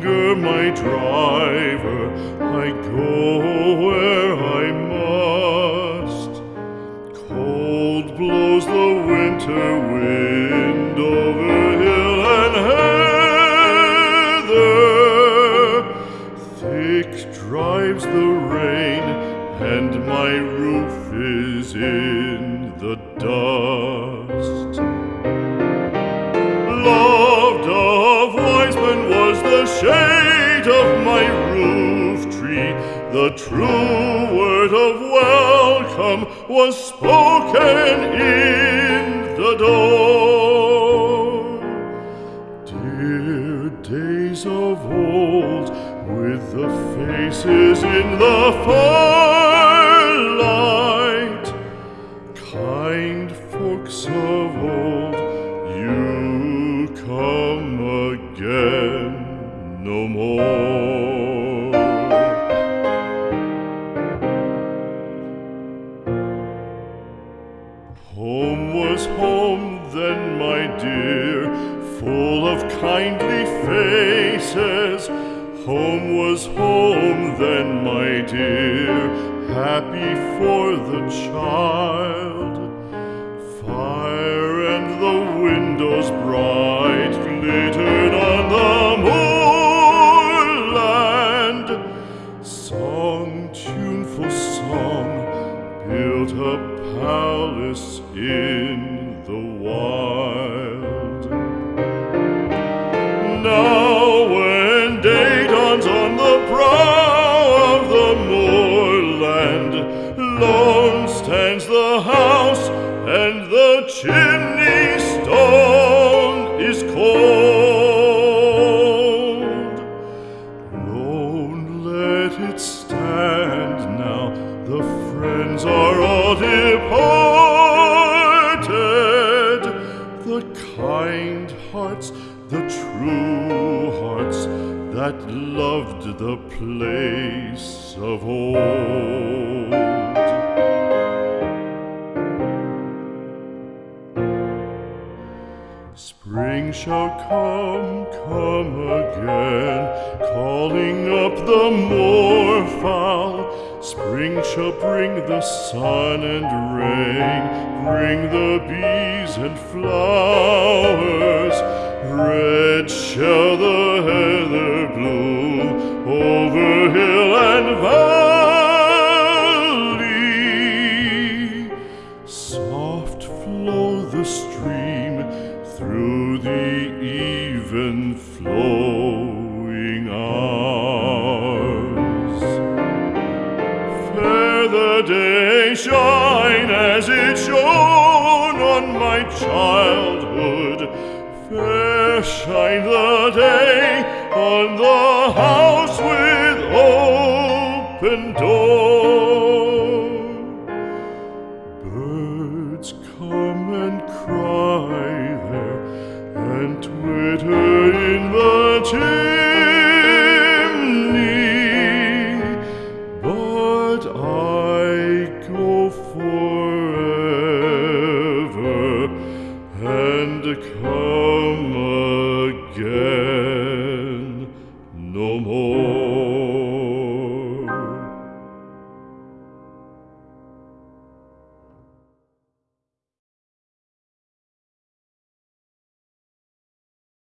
my driver, I go where I must. Cold blows the winter wind over hill and heather. Thick drives the rain, and my roof is in the dust. The true word of welcome was spoken in the door. Dear days of old, with the faces in the firelight, full of kindly faces. Home was home then, my dear, happy for the child. Fire and the windows bright glittered on the moorland. Song, tuneful song, built a palace in the wild. Now when day dawns on the brow of the moorland, lone stands the house and the chimney stone is cold. Lone let it stand now, the friends are all departed. The kind hearts, the true that loved the place of old. Spring shall come, come again, calling up the moorfowl. Spring shall bring the sun and rain, bring the bees and flowers. Red shall the heather bloom over hill and valley. Soft flow the stream through the even flowing hours. Fair the day shine as it shone on my childhood shine the day on the house with open door. Birds come and cry there and twitter in the chimney.